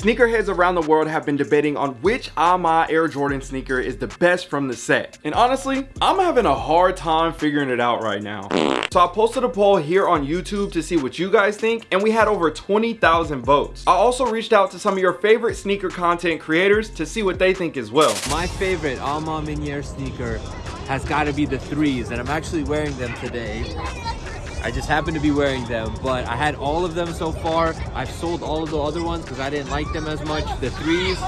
Sneakerheads around the world have been debating on which A Ma Air Jordan sneaker is the best from the set. And honestly, I'm having a hard time figuring it out right now. So I posted a poll here on YouTube to see what you guys think and we had over 20,000 votes. I also reached out to some of your favorite sneaker content creators to see what they think as well. My favorite A Ma Maniére sneaker has got to be the threes and I'm actually wearing them today. I just happen to be wearing them, but I had all of them so far. I've sold all of the other ones because I didn't like them as much. The threes,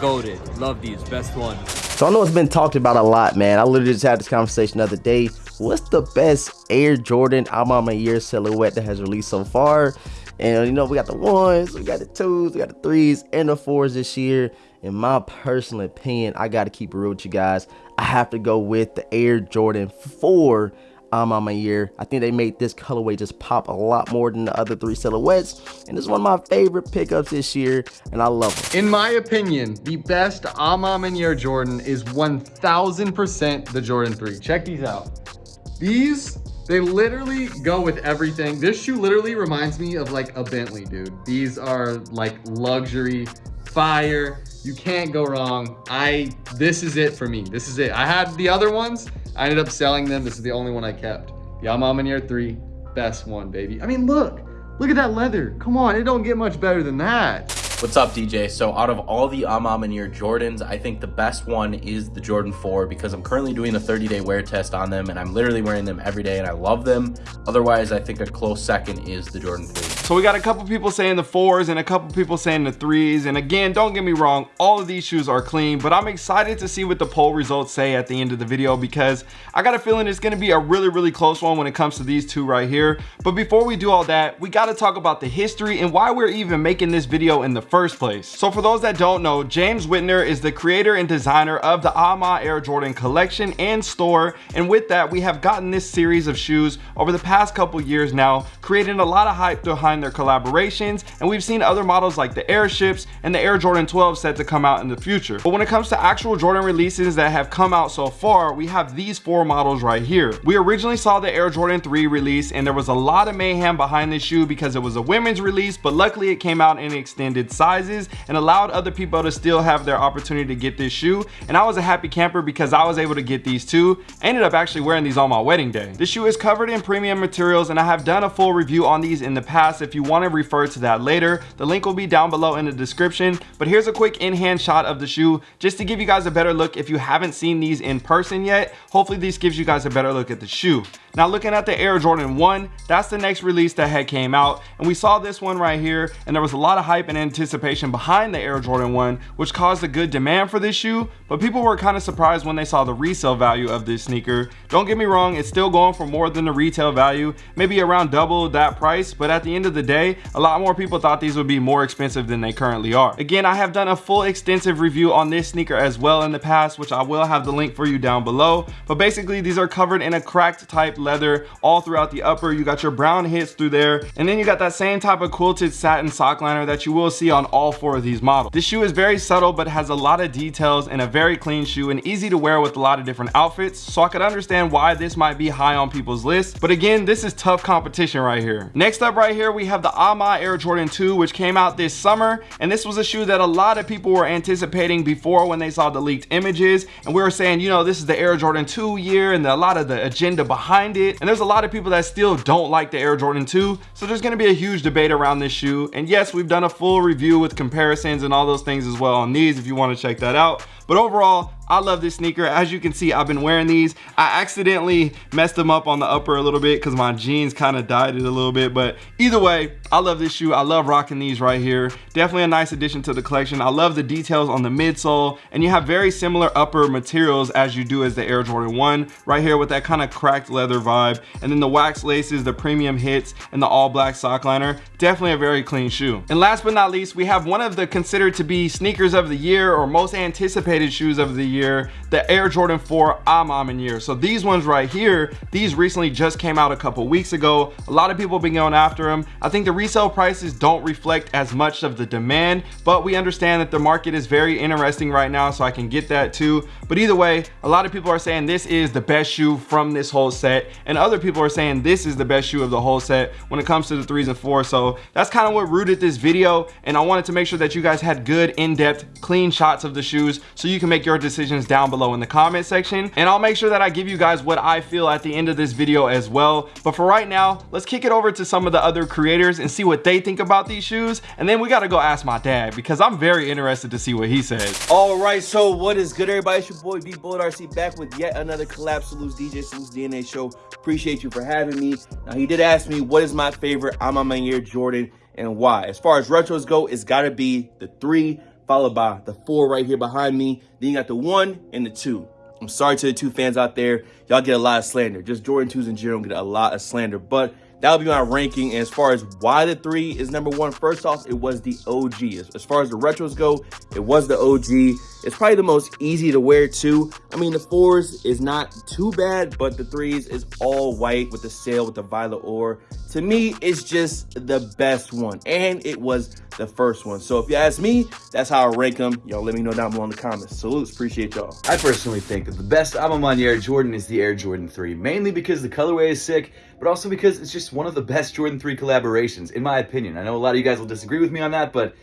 goaded. Love these, best one. So I know it's been talked about a lot, man. I literally just had this conversation the other day. What's the best Air Jordan A Ma Maniére silhouette that has released so far? And you know, we got the ones, we got the twos, we got the threes, and the fours this year. In my personal opinion, I got to keep it real with you guys. I have to go with the Air Jordan 4 A Ma Maniére. I think they made this colorway just pop a lot more than the other three silhouettes. And it's one of my favorite pickups this year, and I love it. In my opinion, the best A Ma Maniére Jordan is 1000% the Jordan 3. Check these out. These, they literally go with everything. This shoe literally reminds me of like a Bentley, dude. These are like luxury, fire. You can't go wrong. I, this is it for me. This is it. I had the other ones I ended up selling them. This is the only one I kept. A Ma Maniére 3, best one, baby. I mean, look, look at that leather. Come on, it don't get much better than that. What's up, DJ? So out of all the A Ma Maniére Jordans, I think the best one is the Jordan 4 because I'm currently doing a 30-day wear test on them and I'm literally wearing them every day and I love them. Otherwise, I think a close second is the Jordan 3. So we got a couple people saying the fours and a couple people saying the threes. And again, don't get me wrong, all of these shoes are clean, but I'm excited to see what the poll results say at the end of the video because I got a feeling it's gonna be a really, really close one when it comes to these two right here. But before we do all that, we gotta talk about the history and why we're even making this video in the first place. So for those that don't know, James Whitner is the creator and designer of the A Ma Air Jordan collection and store. And with that, we have gotten this series of shoes over the past couple years now, creating a lot of hype behind their collaborations. And we've seen other models like the Airships and the Air Jordan 12 set to come out in the future. But when it comes to actual Jordan releases that have come out so far, we have these four models right here. We originally saw the Air Jordan 3 release and there was a lot of mayhem behind this shoe because it was a women's release, but luckily it came out in extended sizes and allowed other people to still have their opportunity to get this shoe. And I was a happy camper because I was able to get these two I ended up actually wearing these on my wedding day. This shoe is covered in premium materials and I have done a full review on these in the past. If you want to refer to that later, the link will be down below in the description. But here's a quick in-hand shot of the shoe just to give you guys a better look if you haven't seen these in person yet. Hopefully this gives you guys a better look at the shoe. Now looking at the Air Jordan 1, that's the next release that had came out. And we saw this one right here and there was a lot of hype and anticipation behind the Air Jordan 1, which caused a good demand for this shoe. But people were kind of surprised when they saw the resale value of this sneaker. Don't get me wrong, it's still going for more than the retail value, maybe around double that price. But at the end of the day, a lot more people thought these would be more expensive than they currently are. Again, I have done a full extensive review on this sneaker as well in the past, which I will have the link for you down below. But basically, these are covered in a cracked type leather all throughout the upper. You got your brown hits through there. And then you got that same type of quilted satin sock liner that you will see on all four of these models. This shoe is very subtle, but has a lot of details and a very clean shoe and easy to wear with a lot of different outfits. So I could understand why this might be high on people's list. But again, this is tough competition right here. Next up right here, we have the A Ma Air Jordan 2, which came out this summer. And this was a shoe that a lot of people were anticipating before when they saw the leaked images. And we were saying, you know, this is the Air Jordan 2 year and a lot of the agenda behind it. And there's a lot of people that still don't like the Air Jordan 2. So there's gonna be a huge debate around this shoe. And yes, we've done a full review with comparisons and all those things as well on these if you wanna check that out. But overall, I love this sneaker. As you can see, I've been wearing these. I accidentally messed them up on the upper a little bit because my jeans kind of dyed it a little bit. But either way, I love this shoe. I love rocking these right here. Definitely a nice addition to the collection. I love the details on the midsole. And you have very similar upper materials as you do as the Air Jordan 1. Right here with that kind of cracked leather vibe. And then the wax laces, the premium hits, and the all black sock liner. Definitely a very clean shoe. And last but not least, we have one of the considered to be sneakers of the year or most anticipated shoes of the year year, the Air Jordan 4 A Ma Maniére. So these ones right here, these recently just came out a couple weeks ago. A lot of people have been going after them. I think the resale prices don't reflect as much of the demand, but we understand that the market is very interesting right now, so I can get that too. But either way, a lot of people are saying this is the best shoe from this whole set, and other people are saying this is the best shoe of the whole set when it comes to the threes and fours. So that's kind of what rooted this video, and I wanted to make sure that you guys had good, in-depth, clean shots of the shoes you can make your decisions down below in the comment section. And I'll make sure that I give you guys what I feel at the end of this video as well. But for right now, let's kick it over to some of the other creators and see what they think about these shoes. And then we gotta go ask my dad because I'm very interested to see what he says. All right, so what is good, everybody? It's your boy B Bold RC back with yet another collab Salutes DJ Salutes DNA show. Appreciate you for having me. Now he did ask me what is my favorite A Ma Maniére Jordan and why. As far as retros go, it's gotta be the three followed by the four right here behind me. Then you got the one and the two. I'm sorry to the two fans out there. Y'all get a lot of slander. Just Jordan 2s in general get a lot of slander. But that'll be my ranking. And as far as why the three is number one, first off, it was the OG. As, as far as the retros go, it was the OG. It's probably the most easy to wear too. I mean, the fours is not too bad, but the threes is all white with the sail with the violet ore. To me, it's just the best one. And it was the first one. So if you ask me, that's how I rank them. Y'all let me know down below in the comments. Salutes, appreciate y'all. I personally think that the best album on Air Jordan is the Air Jordan 3, mainly because the colorway is sick, but also because it's just one of the best Jordan 3 collaborations, in my opinion. I know a lot of you guys will disagree with me on that, but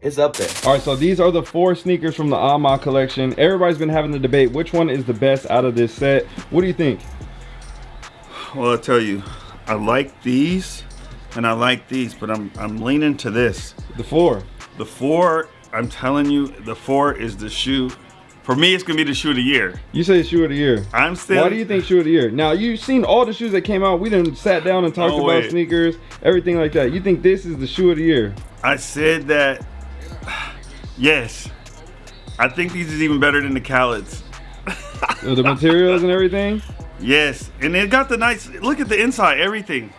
it's up there. All right, so these are the four sneakers from the A Ma collection. Everybody's been having the debate, which one is the best out of this set? What do you think? Well, I'll tell you, I like these and I like these, but I'm I'm leaning to this. The four. The four, I'm telling you, the four is the shoe. For me, it's gonna be the shoe of the year. You say shoe of the year. I'm still. Why do you think shoe of the year? Now you've seen all the shoes that came out. We done sat down and talked Oh, about sneakers, everything like that. You think this is the shoe of the year? I said that. Yes, I think these is even better than the Khaled's. Oh, the materials and everything. Yes, and it got the nice. Look at the inside, everything.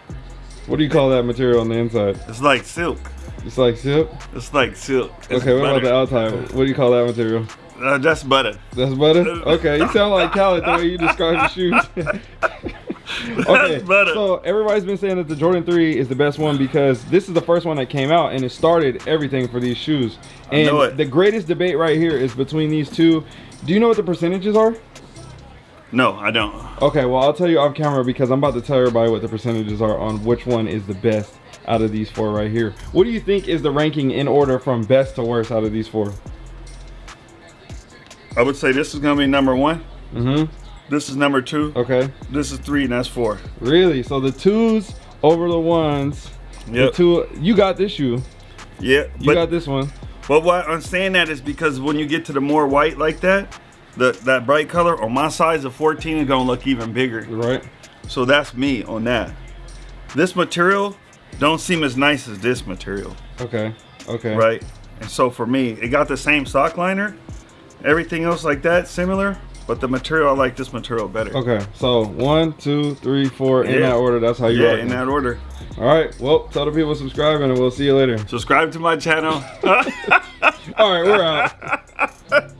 What do you call that material on the inside? It's like silk. It's like silk. It's like silk. It's Okay, what about the butter. outside? What do you call that material? Uh, that's butter. That's butter? Okay, you sound like Khaled the way you describe the shoes. okay, That's butter. so everybody's been saying that the Jordan 3 is the best one because this is the first one that came out and it started everything for these shoes. I know And it. the greatest debate right here is between these two. Do you know what the percentages are? No, I don't. Okay, well, I'll tell you off camera because I'm about to tell everybody what the percentages are on which one is the best out of these four right here. What do you think is the ranking in order from best to worst out of these four? I would say this is gonna be number one. Mm-hmm. This is number two. Okay. This is three, and that's four. Really? So the twos over the ones. The Yep. two. You got this shoe. Yeah, You but got this one. but why I'm saying that is because when you get to the more white like that, the that bright color on my size of 14 is gonna look even bigger. Right. So that's me on that. This material don't seem as nice as this material, Okay. Okay. right? And so for me, it got the same sock liner, everything else like that similar, but the material I like this material better. Okay. So one, two, three, four in that order. That's how you Yeah, in that order. All right. Well, tell the people to subscribe and we'll see you later. Subscribe to my channel. All right, we're out.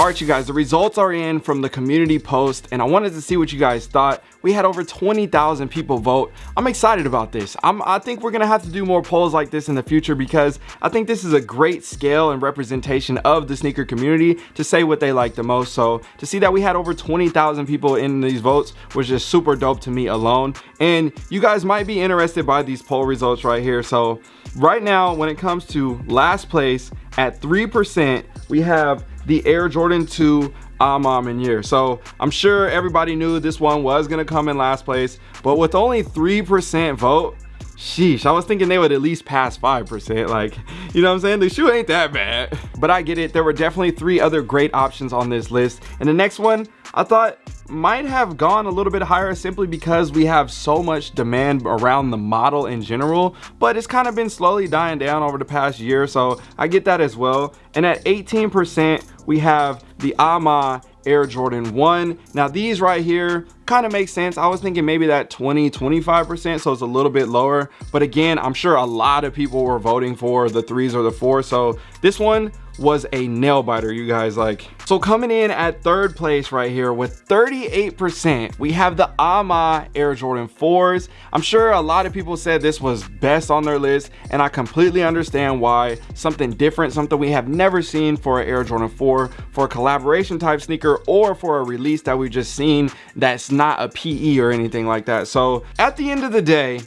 All right, you guys, the results are in from the community post, and I wanted to see what you guys thought. We had over 20,000 people vote. I'm excited about this. I'm, I think we're gonna have to do more polls like this in the future because I think this is a great scale and representation of the sneaker community to say what they like the most. So to see that we had over 20,000 people in these votes was just super dope to me alone. And you guys might be interested by these poll results right here. So right now, when it comes to last place at 3%, we have the Air Jordan 2 A Ma Maniére. So I'm sure everybody knew this one was gonna come in last place, but with only 3% vote, sheesh, I was thinking they would at least pass 5%. Like, you know what I'm saying? The shoe ain't that bad. But I get it, there were definitely three other great options on this list. And the next one, I thought might have gone a little bit higher simply because we have so much demand around the model in general, but it's kind of been slowly dying down over the past year, so I get that as well. And at 18%, we have the A Ma Air Jordan 1. Now these right here kind of make sense. I was thinking maybe that 20, 25%, so it's a little bit lower. But again, I'm sure a lot of people were voting for the threes or the four. So this one was a nail biter, you guys. Like, so coming in at third place right here with 38%, we have the A Ma Air Jordan 4s. I'm sure a lot of people said this was best on their list, and I completely understand why. Something different, something we have never seen for an Air Jordan 4, for a collaboration type sneaker, or for a release that we've just seen that's not a PE or anything like that. So at the end of the day,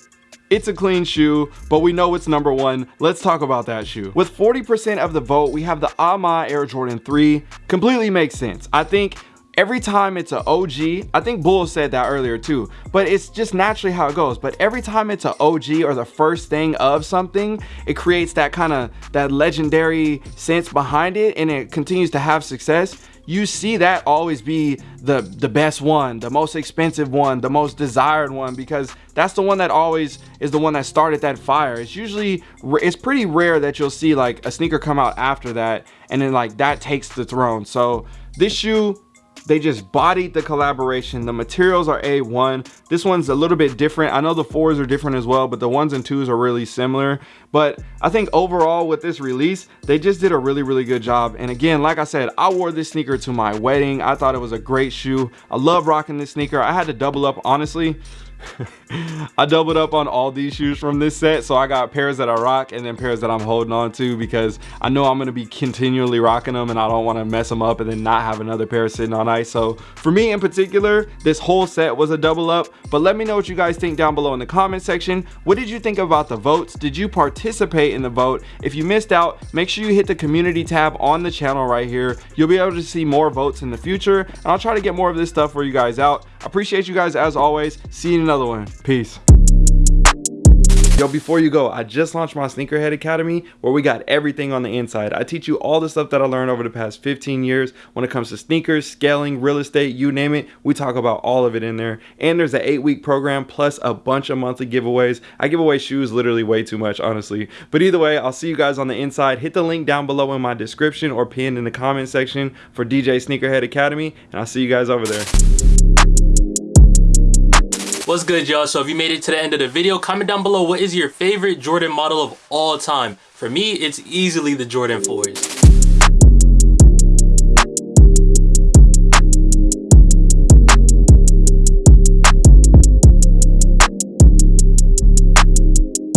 it's a clean shoe, but we know it's number one. Let's talk about that shoe. With 40% of the vote, we have the A Ma Air Jordan 3. Completely makes sense. I think every time it's an OG, I think Bull said that earlier too, but it's just naturally how it goes. But every time it's an OG or the first thing of something, it creates that kind of that legendary sense behind it and it continues to have success. You see that always be the the best one the most expensive one the most desired one because that's the one that always is the one that started that fire. It's usually it's pretty rare that you'll see like a sneaker come out after that and then like that takes the throne. So this shoe they just bodied the collaboration. The materials are A1. This one's a little bit different. I know the fours are different as well, but the ones and twos are really similar. But I think overall with this release, they just did a really, really good job. And again, like I said, I wore this sneaker to my wedding. I thought it was a great shoe. I love rocking this sneaker. I had to double up, honestly. I doubled up on all these shoes from this set. So I got pairs that I rock and then pairs that I'm holding on to because I know I'm going to be continually rocking them and I don't want to mess them up and then not have another pair sitting on ice. So for me in particular, this whole set was a double up. But let me know what you guys think down below in the comment section. What did you think about the votes? Did you participate in the vote? If you missed out, make sure you hit the community tab on the channel right here. You'll be able to see more votes in the future and I'll try to get more of this stuff for you guys out. Appreciate you guys as always. See you in another one. Peace. Yo, before you go, I just launched my Sneakerhead Academy where we got everything on the inside. I teach you all the stuff that I learned over the past 15 years when it comes to sneakers, scaling, real estate, you name it. We talk about all of it in there. And there's an eight week program plus a bunch of monthly giveaways. I give away shoes literally way too much, honestly. But either way, I'll see you guys on the inside. Hit the link down below in my description or pinned in the comment section for DJ Sneakerhead Academy. And I'll see you guys over there. What's good, y'all? So if you made it to the end of the video, comment down below what is your favorite Jordan model of all time. For me, it's easily the Jordan 4s.